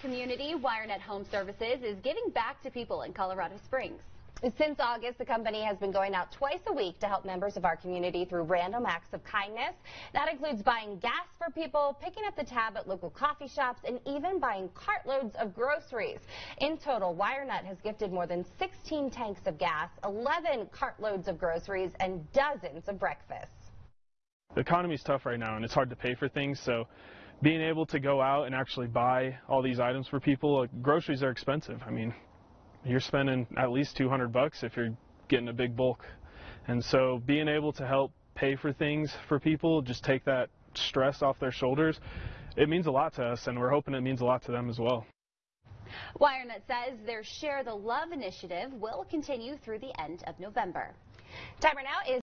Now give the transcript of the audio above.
community, WireNut Home Services is giving back to people in Colorado Springs. Since August, the company has been going out twice a week to help members of our community through random acts of kindness. That includes buying gas for people, picking up the tab at local coffee shops, and even buying cartloads of groceries. In total, WireNut has gifted more than 16 tanks of gas, 11 cartloads of groceries, and dozens of breakfasts. The economy's tough right now and it's hard to pay for things, so being able to go out and actually buy all these items for people, like, groceries are expensive. I mean, you're spending at least 200 bucks if you're getting a big bulk. And so being able to help pay for things for people, just take that stress off their shoulders, it means a lot to us and we're hoping it means a lot to them as well. WireNut says their Share the Love initiative will continue through the end of November. Timer now is